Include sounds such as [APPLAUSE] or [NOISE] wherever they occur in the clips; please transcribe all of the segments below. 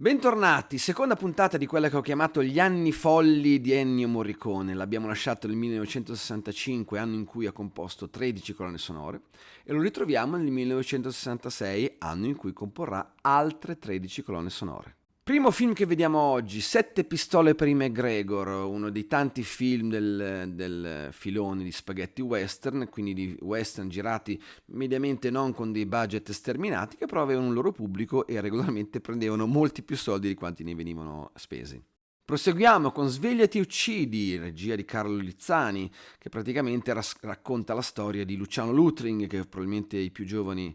Bentornati, seconda puntata di quella che ho chiamato Gli anni folli di Ennio Morricone. L'abbiamo lasciato nel 1965, anno in cui ha composto 13 colonne sonore, e lo ritroviamo nel 1966, anno in cui comporrà altre 13 colonne sonore. Primo film che vediamo oggi, Sette pistole per i McGregor, uno dei tanti film del, del, filone di spaghetti western, quindi di western girati mediamente non con dei budget sterminati, che però avevano un loro pubblico e regolarmente prendevano molti più soldi di quanti ne venivano spesi. Proseguiamo con Svegliati uccidi, regia di Carlo Lizzani, che praticamente ras- racconta la storia di Luciano Lutring, che probabilmente i più giovani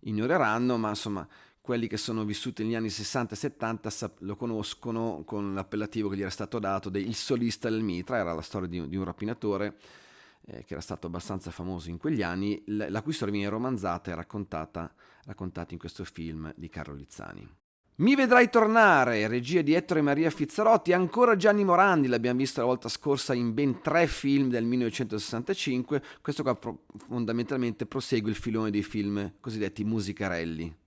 ignoreranno, ma insomma quelli che sono vissuti negli anni 60 e 70 lo conoscono con l'appellativo che gli era stato dato del Il solista del mitra, era la storia di, di un rapinatore eh, che era stato abbastanza famoso in quegli anni, la, la cui storia viene romanzata e raccontata, raccontata in questo film di Carlo Lizzani. Mi vedrai tornare, regia di Ettore Maria Fizzarotti, ancora Gianni Morandi, l'abbiamo visto la volta scorsa in ben tre film del 1965, questo qua fondamentalmente prosegue il filone dei film cosiddetti musicarelli.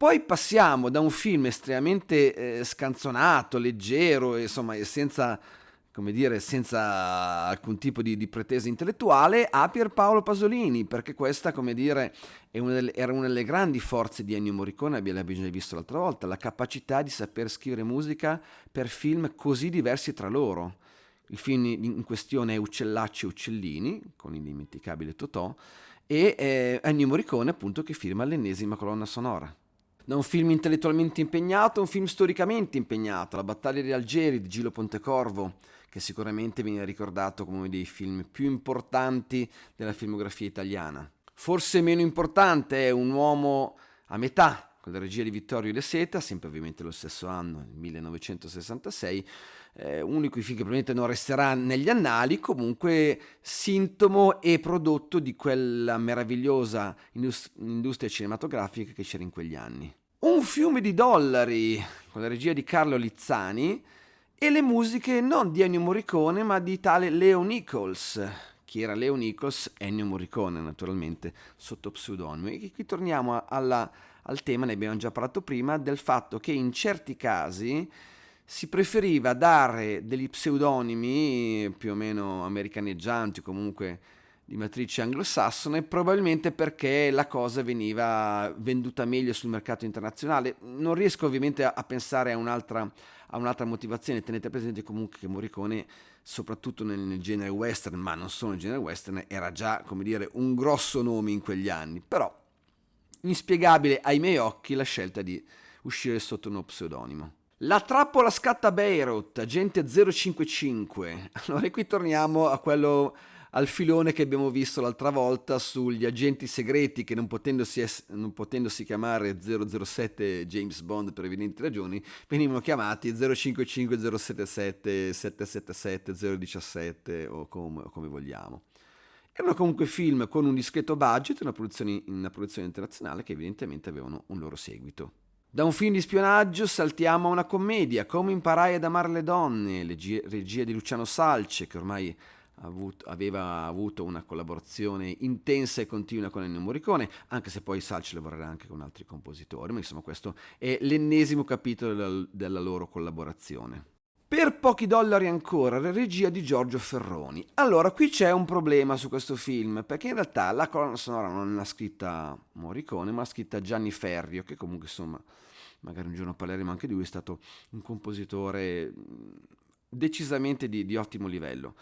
Poi passiamo da un film estremamente eh, scanzonato, leggero, insomma, senza, dire, senza alcun tipo di, di, pretesa intellettuale, a Pierpaolo Pasolini, perché questa, dire, una delle, era una delle grandi forze di Ennio Morricone, l'abbiamo già visto l'altra volta, la capacità di saper scrivere musica per film così diversi tra loro. Il film in questione è Uccellacci e Uccellini, con l'indimenticabile Totò, e eh, Ennio Morricone appunto che firma l'ennesima colonna sonora da un film intellettualmente impegnato a un film storicamente impegnato, La battaglia di Algeri di Gilo Pontecorvo, che sicuramente viene ricordato come uno dei film più importanti della filmografia italiana. Forse meno importante è Un uomo a metà, con la regia di Vittorio De Seta, sempre ovviamente lo stesso anno, il 1966, eh, uno di quei film che probabilmente non resterà negli annali, comunque sintomo e prodotto di quella meravigliosa indust- industria cinematografica che c'era in quegli anni. Un fiume di dollari con la regia di Carlo Lizzani e le musiche non di Ennio Morricone ma di tale Leo Nichols. Chi era Leo Nichols? Ennio Morricone naturalmente sotto pseudonimo. E qui torniamo alla, al tema, ne abbiamo già parlato prima, del fatto che in certi casi si preferiva dare degli pseudonimi più o meno americaneggianti comunque di matrice anglosassone, probabilmente perché la cosa veniva venduta meglio sul mercato internazionale. Non riesco ovviamente a, pensare a un'altra, a un'altra, motivazione, tenete presente comunque che Morricone, soprattutto nel, nel, genere western, ma non solo nel genere western, era già, come dire, un grosso nome in quegli anni, però inspiegabile ai miei occhi la scelta di uscire sotto uno pseudonimo. La trappola scatta Beirut, agente 055. [LAUGHS] Allora qui torniamo a quello al filone che abbiamo visto l'altra volta sugli agenti segreti che non potendosi, es- non potendosi chiamare 007 James Bond per evidenti ragioni, venivano chiamati 055, 077, 777, 017 o com- come vogliamo. Erano comunque film con un discreto budget, una produzione, una produzione internazionale che evidentemente avevano un loro seguito. Da un film di spionaggio saltiamo a una commedia, Come imparai ad amare le donne, regia di Luciano Salce, che ormai aveva avuto una collaborazione intensa e continua con Ennio Morricone, anche se poi Salci lavorerà anche con altri compositori, ma insomma questo è l'ennesimo capitolo della loro collaborazione. Per pochi dollari ancora, la regia di Giorgio Ferroni. Allora, qui c'è un problema su questo film, perché in realtà la colonna sonora non l'ha scritta Morricone, ma l'ha scritta Gianni Ferrio, che comunque insomma, magari un giorno parleremo anche di lui, è stato un compositore decisamente di, di ottimo livello.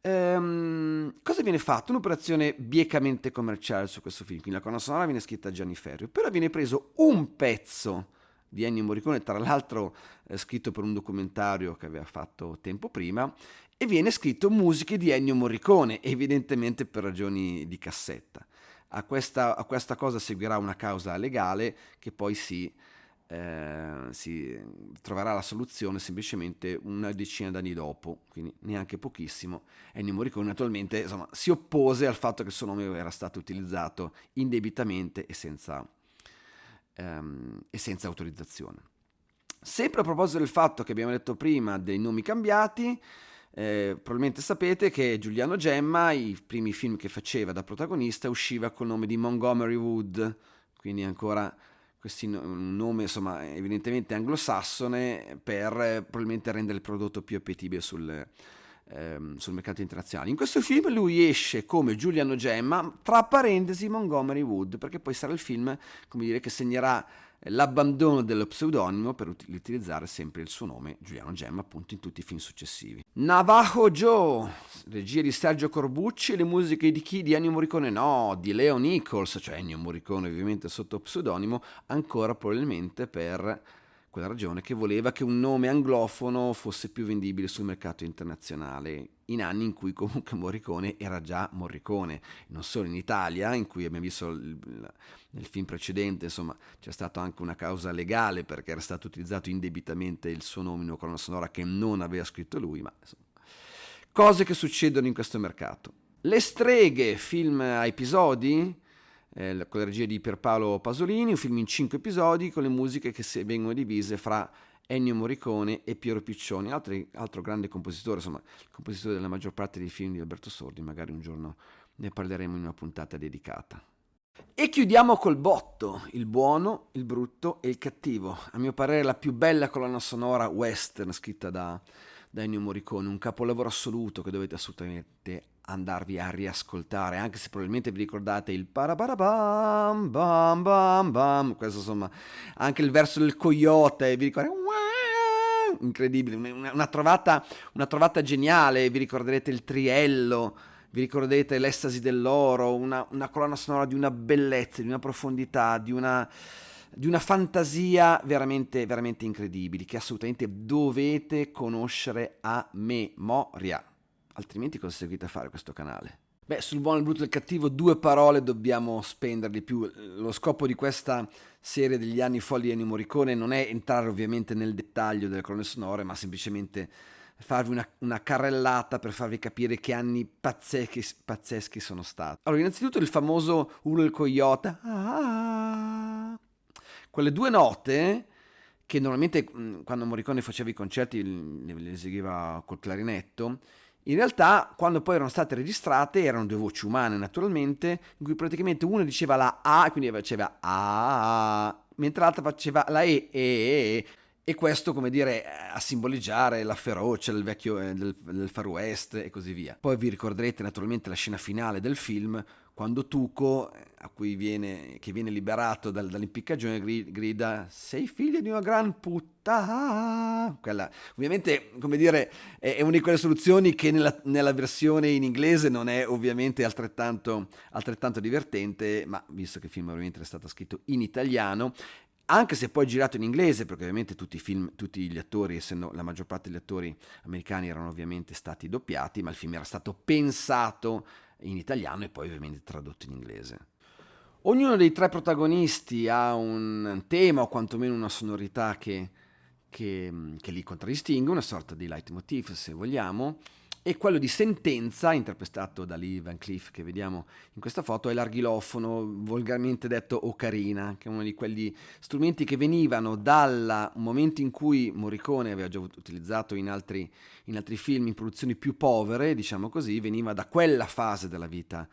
Ehm, cosa viene fatto? Un'operazione biecamente commerciale su questo film, quindi la colonna sonora viene scritta Gianni Ferrio, però viene preso un pezzo di Ennio Morricone, tra l'altro eh, scritto per un documentario che aveva fatto tempo prima, e viene scritto musiche di Ennio Morricone, evidentemente per ragioni di cassetta. A questa, a questa cosa seguirà una causa legale che poi si eh, si troverà la soluzione semplicemente una decina d'anni dopo, quindi neanche pochissimo. Ennio Morricone naturalmente insomma, si oppose al fatto che il suo nome era stato utilizzato indebitamente e senza, ehm, e senza autorizzazione. Sempre a proposito del fatto che abbiamo detto prima dei nomi cambiati, eh, probabilmente sapete che Giuliano Gemma, i primi film che faceva da protagonista, usciva col nome di Montgomery Wood, quindi ancora questi, un nome insomma evidentemente anglosassone per eh, probabilmente rendere il prodotto più appetibile sul, ehm, sul mercato internazionale. In questo film lui esce come Giuliano Gemma, tra parentesi Montgomery Wood, perché poi sarà il film come dire, che segnerà l'abbandono dello pseudonimo per utilizzare sempre il suo nome, Giuliano Gemma, appunto in tutti i film successivi. Navajo Joe, regia di Sergio Corbucci, le musiche di chi? Di Ennio Morricone? No, di Leo Nichols, cioè Ennio Morricone ovviamente sotto pseudonimo, ancora probabilmente per quella ragione che voleva che un nome anglofono fosse più vendibile sul mercato internazionale, in anni in cui comunque Morricone era già Morricone, non solo in Italia, in cui abbiamo visto nel film precedente, insomma, c'è stata anche una causa legale perché era stato utilizzato indebitamente il suo nome in una colonna sonora che non aveva scritto lui, ma insomma, cose che succedono in questo mercato. Le streghe, film a episodi, eh, con la regia di Pierpaolo Pasolini, un film in cinque episodi con le musiche che vengono divise fra Ennio Morricone e Piero Piccioni, altri, altro grande compositore, insomma, il compositore della maggior parte dei film di Alberto Sordi, magari un giorno ne parleremo in una puntata dedicata. E chiudiamo col botto, il buono, il brutto e il cattivo. A mio parere la più bella colonna sonora western scritta da, da Ennio Morricone, un capolavoro assoluto che dovete assolutamente andarvi a riascoltare, anche se probabilmente vi ricordate il parabarabam, bam bam bam, questo insomma, anche il verso del coyote, vi ricordate? Incredibile, una, una, trovata, una trovata geniale, vi ricorderete il triello, vi ricorderete l'estasi dell'oro, una, una colonna sonora di una bellezza, di una profondità, di una di una fantasia veramente, veramente incredibile, che assolutamente dovete conoscere a memoria altrimenti cosa seguite a fare questo canale? Beh, sul buono, il brutto e il cattivo due parole dobbiamo spendere di più. Lo scopo di questa serie degli anni folli di Ennio Morricone non è entrare ovviamente nel dettaglio delle colonne sonore, ma semplicemente farvi una, una, carrellata per farvi capire che anni pazzeschi, pazzeschi sono stati. Allora, innanzitutto il famoso Ulo il Coyote. Ah, quelle due note che normalmente quando Morricone faceva i concerti le eseguiva col clarinetto, in realtà, quando poi erano state registrate, erano due voci umane naturalmente, in cui praticamente uno diceva la A, quindi faceva A, mentre l'altra faceva la E, E, E, e questo, come dire, a simboleggiare la ferocia del vecchio eh, del, del Far West e così via. Poi vi ricorderete naturalmente la scena finale del film, quando Tuco, cui viene, che viene liberato dal, dall'impiccagione, grida sei figlio di una gran puttana. Quella, ovviamente, come dire, è, una di quelle soluzioni che nella, nella, versione in inglese non è ovviamente altrettanto, altrettanto divertente, ma visto che il film ovviamente è stato scritto in italiano, anche se poi girato in inglese, perché ovviamente tutti, film, tutti gli attori, essendo la maggior parte degli attori americani erano ovviamente stati doppiati, ma il film era stato pensato in italiano e poi ovviamente tradotto in inglese. Ognuno dei tre protagonisti ha un tema o quantomeno una sonorità che, che, che li contraddistingue, una sorta di leitmotiv se vogliamo, e quello di Sentenza, interpretato da Lee Van Cleef che vediamo in questa foto, è l'arghilofono, volgarmente detto ocarina, che è uno di quegli strumenti che venivano dal momento in cui Morricone aveva già utilizzato in altri, in altri film, in produzioni più povere, diciamo così, veniva da quella fase della vita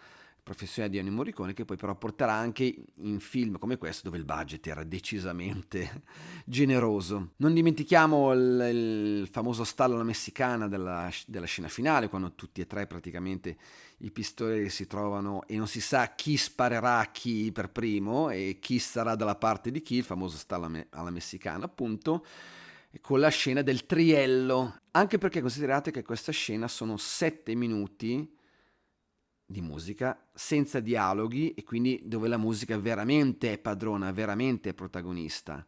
professione di Ennio Morricone che poi però porterà anche in film come questo dove il budget era decisamente [LAUGHS] generoso. Non dimentichiamo il, il famoso stallo alla messicana della, della, scena finale quando tutti e tre praticamente i pistoli si trovano e non si sa chi sparerà a chi per primo e chi sarà dalla parte di chi, il famoso stallo alla messicana appunto con la scena del triello, anche perché considerate che questa scena sono sette minuti di musica senza dialoghi e quindi dove la musica veramente è padrona, veramente è protagonista.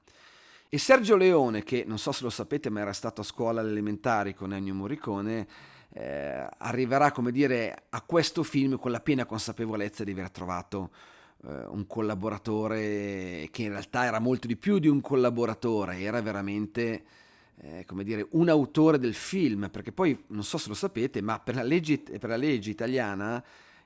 E Sergio Leone, che non so se lo sapete ma era stato a scuola alle elementari con Ennio Morricone, eh, arriverà come dire a questo film con la piena consapevolezza di aver trovato eh, un collaboratore che in realtà era molto di più di un collaboratore, era veramente eh, come dire, un autore del film, perché poi non so se lo sapete, ma per la legge, per la legge italiana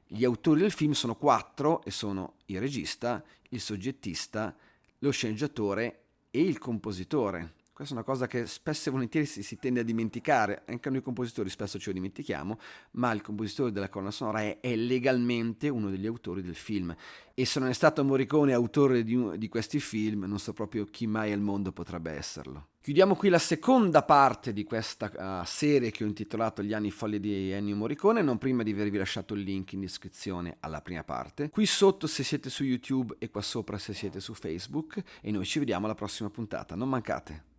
gli autori del film sono quattro e sono il regista, il soggettista, lo sceneggiatore e il compositore. Questa è una cosa che spesso e volentieri si, si, tende a dimenticare, anche noi compositori spesso ce lo dimentichiamo, ma il compositore della colonna sonora è, è, legalmente uno degli autori del film. e se non è stato Morricone autore di, di questi film, non so proprio chi mai al mondo potrebbe esserlo. Chiudiamo qui la seconda parte di questa uh, serie che ho intitolato Gli anni folli di Ennio Morricone, non prima di avervi lasciato il link in descrizione alla prima parte. Qui sotto se siete su YouTube e qua sopra se siete su Facebook e noi ci vediamo alla prossima puntata, non mancate.